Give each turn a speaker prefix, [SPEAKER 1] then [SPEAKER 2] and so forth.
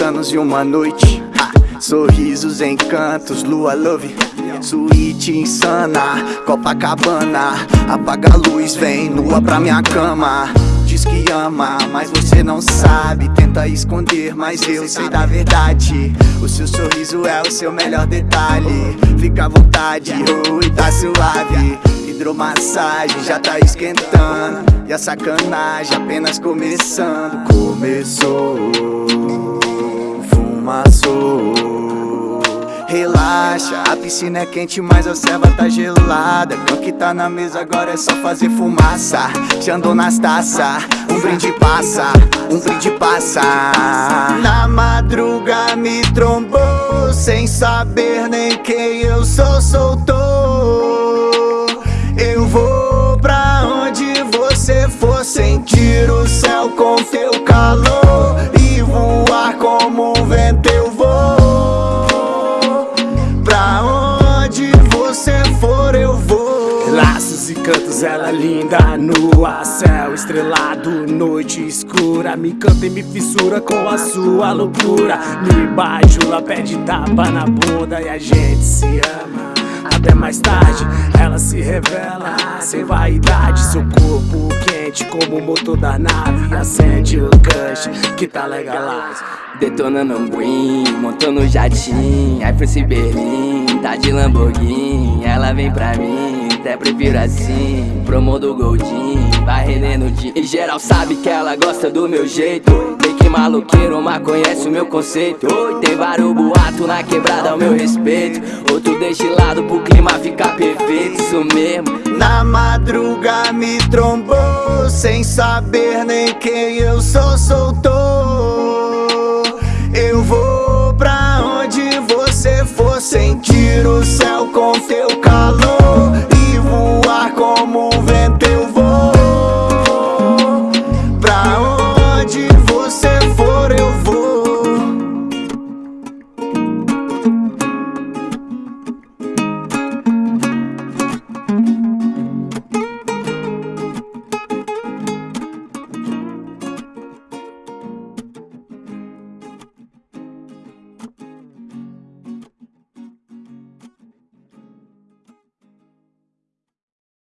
[SPEAKER 1] anos e uma noite. Sorrisos, encantos, lua love. Suíte insana, Copacabana. Apaga a luz, vem nua pra minha cama. Diz que ama, mas você não sabe. Tenta esconder, mas eu sei da verdade. O seu sorriso é o seu melhor detalhe. Fica à vontade, oi, tá suave. Hidromassagem já tá esquentando. E a sacanagem apenas começando. Começou, Relaxa, a piscina é quente, mas a serva tá gelada. O que tá na mesa agora é só fazer fumaça. Te andou nas taças, um brinde passa, um brinde passa. Na madruga me trombou, sem saber nem quem eu sou, soltou. Eu vou pra onde você for, sentir o céu
[SPEAKER 2] Laços e cantos, ela linda nua Céu estrelado, noite escura. Me canta e me fissura com a sua loucura. Me bajula, pede tapa na bunda E a gente se ama. Até mais tarde Ela se revela. Sem vaidade Seu corpo quente como o motor da nave. Acende o gancho que tá legalize
[SPEAKER 3] Detonando um green, montando um jatinho. Foi Berlim, tá de Lamborghini. Ela vem pra mim, até prefiro assim. Promo do Goldin, vai rendendo dia E geral sabe que ela gosta do meu jeito. Tem que maloqueiro, mas conhece o meu conceito. Oi, tem vários boatos na quebrada ao meu respeito. Outro destilado pro clima ficar perfeito. Isso mesmo.
[SPEAKER 1] Na madruga me trombou Sem saber nem quem eu sou, soltou. Eu vou pra onde você for sentir o céu com